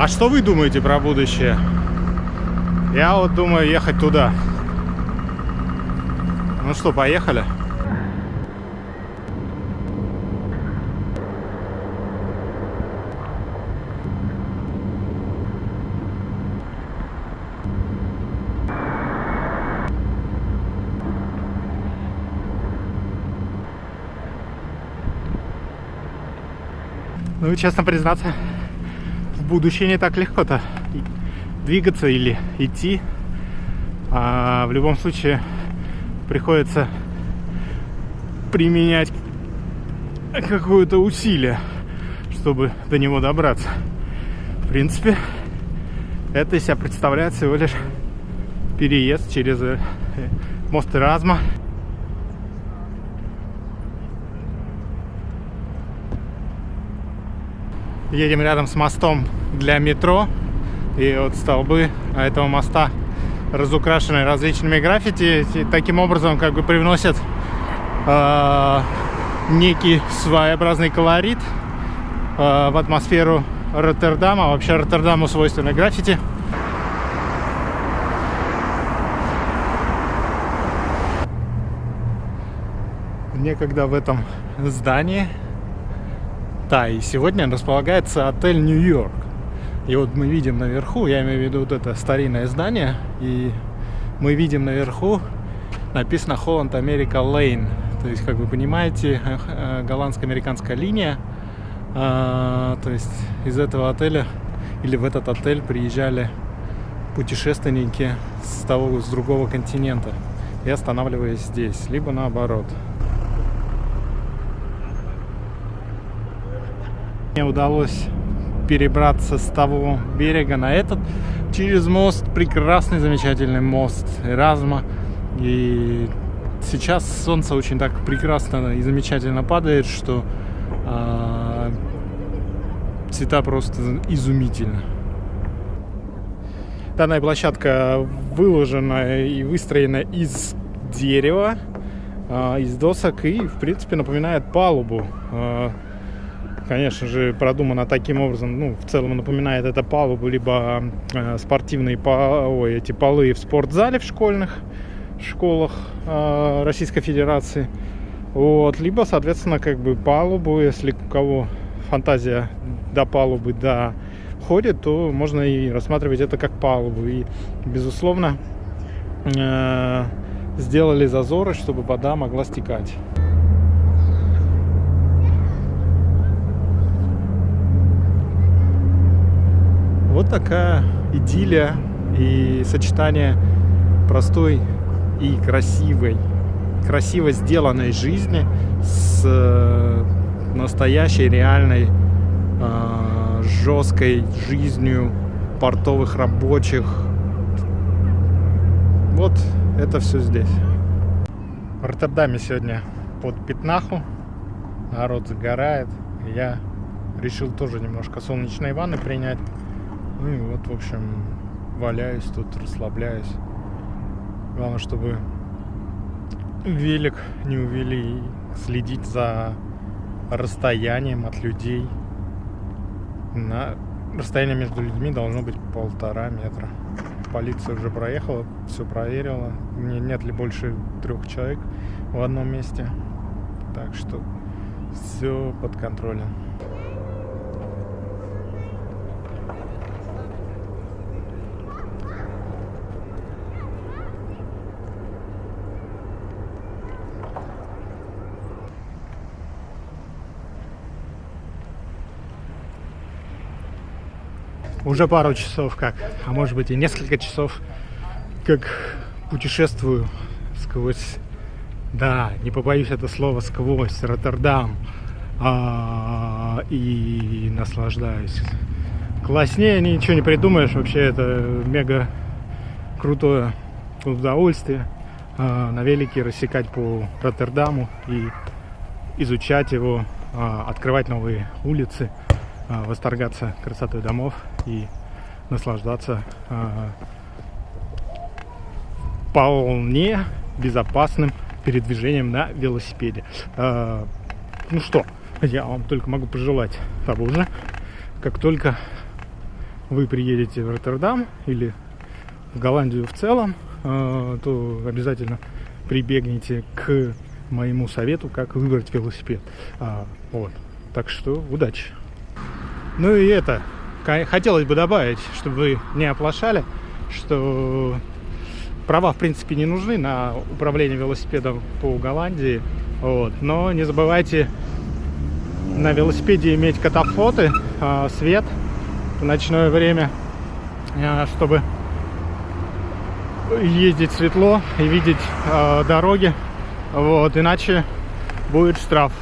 А что вы думаете про будущее? Я вот думаю ехать туда. Ну что, поехали? Ну, честно признаться, будущее не так легко-то двигаться или идти. А в любом случае приходится применять какое-то усилие, чтобы до него добраться. В принципе, это из себя представляет всего лишь переезд через э, мост Эразма едем рядом с мостом для метро. И вот столбы этого моста разукрашены различными граффити. И таким образом как бы привносят э, некий своеобразный колорит э, в атмосферу Роттердама. Вообще Роттердаму свойственны граффити. Некогда в этом здании и сегодня располагается отель Нью-Йорк. И вот мы видим наверху, я имею в виду вот это старинное здание, и мы видим наверху написано Holland America Lane. То есть, как вы понимаете, э, голландско-американская линия. А, то есть из этого отеля или в этот отель приезжали путешественники с того, с другого континента и останавливаясь здесь, либо наоборот. Мне удалось перебраться с того берега на этот через мост. Прекрасный, замечательный мост Эразма. И сейчас солнце очень так прекрасно и замечательно падает, что э, цвета просто изумительно. Данная площадка выложена и выстроена из дерева, э, из досок и, в принципе, напоминает палубу. Э, конечно же, продумано таким образом, ну, в целом напоминает это палубу, либо э, спортивные по, ой, эти полы в спортзале в школьных школах э, Российской Федерации. Вот, либо, соответственно, как бы палубу, если у кого фантазия до палубы доходит, то можно и рассматривать это как палубу. И, безусловно, э, сделали зазоры, чтобы вода могла стекать. Вот такая идиллия и сочетание простой и красивой, красиво сделанной жизни с э, настоящей, реальной, э, жесткой жизнью портовых рабочих. Вот это все здесь. В Роттердаме сегодня под пятнаху. Народ загорает. Я решил тоже немножко солнечной ванны принять. Ну и вот, в общем, валяюсь тут, расслабляюсь. Главное, чтобы велик не увели следить за расстоянием от людей. На расстояние между людьми должно быть полтора метра. Полиция уже проехала, все проверила. Не, нет ли больше трех человек в одном месте. Так что все под контролем. Уже пару часов как, а может быть и несколько часов, как путешествую сквозь, да, не побоюсь это слово, сквозь Роттердам а, и наслаждаюсь. Класснее ничего не придумаешь, вообще это мега крутое удовольствие а, на велике рассекать по Роттердаму и изучать его, а, открывать новые улицы. А, восторгаться красотой домов и наслаждаться а, вполне безопасным передвижением на велосипеде. А, ну что, я вам только могу пожелать того же, как только вы приедете в Роттердам или в Голландию в целом, э, то обязательно прибегните к моему совету, как выбрать велосипед. А, вот. Так что удачи. Ну и это, хотелось бы добавить, чтобы вы не оплошали, что права, в принципе, не нужны на управление велосипедом по Голландии. Вот. Но не забывайте на велосипеде иметь катафоты, а, свет в ночное время, а, чтобы ездить светло и видеть а, дороги. Вот, иначе будет штраф.